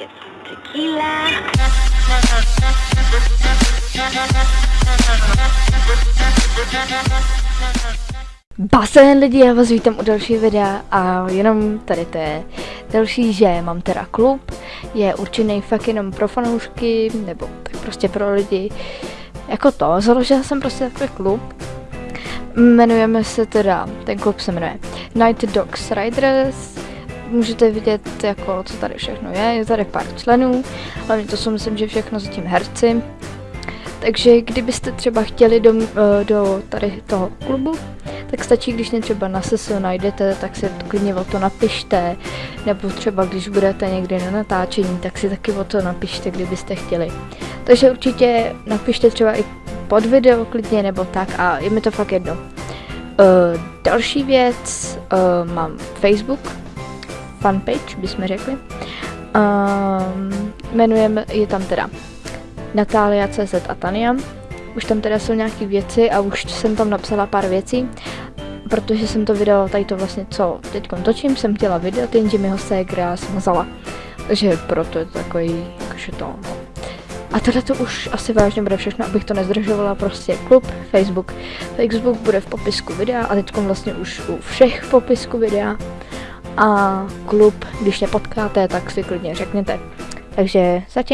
get some tequila. Lidi, já vás vítám u další videa a jenom tady to je. Další, že mám teda klub, je určený fakt jenom pro fanoušky, nebo tak prostě pro lidi, jako to, založila jsem prostě takový klub, jmenujeme se teda, ten klub se jmenuje Night Dogs Riders, můžete vidět jako co tady všechno je, je tady pár členů, hlavně to jsou myslím, že všechno zatím herci, takže kdybyste třeba chtěli do, eh, do tady toho klubu, tak stačí, když mě třeba na sesu najdete, tak si klidně o to napište, nebo třeba když budete někdy na natáčení, tak si taky o to napište, kdybyste chtěli. Takže určitě napište třeba i pod video klidně nebo tak a je mi to fakt jedno. Uh, další věc, uh, mám Facebook, fanpage, bychom řekli. Uh, jmenujeme, je tam teda Natália CZ a Tania. Už tam teda jsou nějaké věci a už jsem tam napsala pár věcí, protože jsem to video, tady to vlastně, co teď točím, jsem chtěla vydat, jenže mi ho ségra smazala. Takže proto je to takový, jakože to, no. A tohle to už asi vážně bude všechno, abych to nezdržovala, prostě klub, Facebook. Facebook bude v popisku videa a teď vlastně už u všech popisku videa. A klub, když nepotkáte, tak si klidně řekněte. Takže zatím.